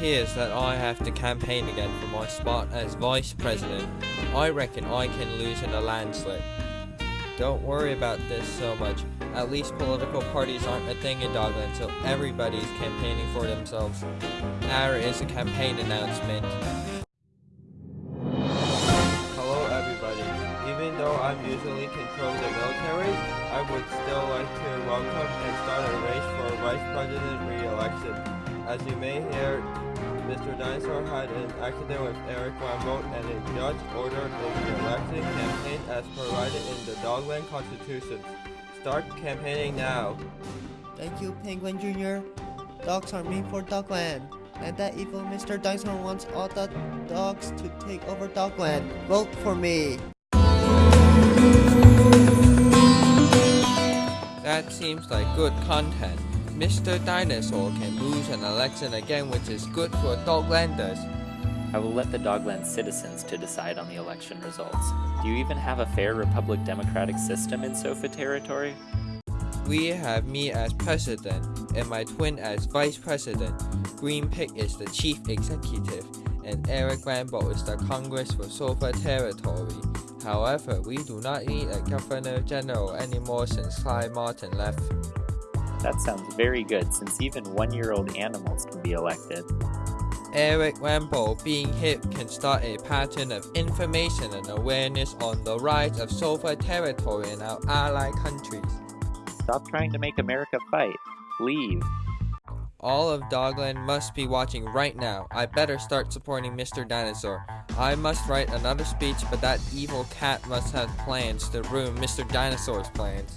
have to campaign again for my spot as vice president, I reckon I can lose in a landslide. Don't worry about this so much. At least political parties aren't a thing in Dogland, so everybody's campaigning for themselves. There is a campaign announcement. Hello everybody. Even though I'm usually control the military, I would still like to welcome and start a race for vice president re-election. As you may hear, Mr. Dinosaur had an accident with Eric Rambo and a judge ordered the election campaign as provided in the Dogland Constitution. Start campaigning now. Thank you, Penguin Jr. Dogs are mean for Dogland. And that evil Mr. Dinosaur wants all the dogs to take over Dogland. Vote for me. That seems like good content. Mr. Dinosaur can lose an election again which is good for Doglanders. I will let the Dogland citizens to decide on the election results. Do you even have a fair Republic democratic system in Sofa territory? We have me as president and my twin as vice president. Green Pig is the chief executive and Eric Rambo is the Congress for Sofa territory. However, we do not need a governor general anymore since Clyde Martin left. That sounds very good since even one-year-old animals can be elected. Eric Rambo being hip can start a pattern of information and awareness on the rights of Sofa territory in our allied countries. Stop trying to make America fight. Leave. All of Dogland must be watching right now. I better start supporting Mr. Dinosaur. I must write another speech, but that evil cat must have plans to ruin Mr. Dinosaur's plans.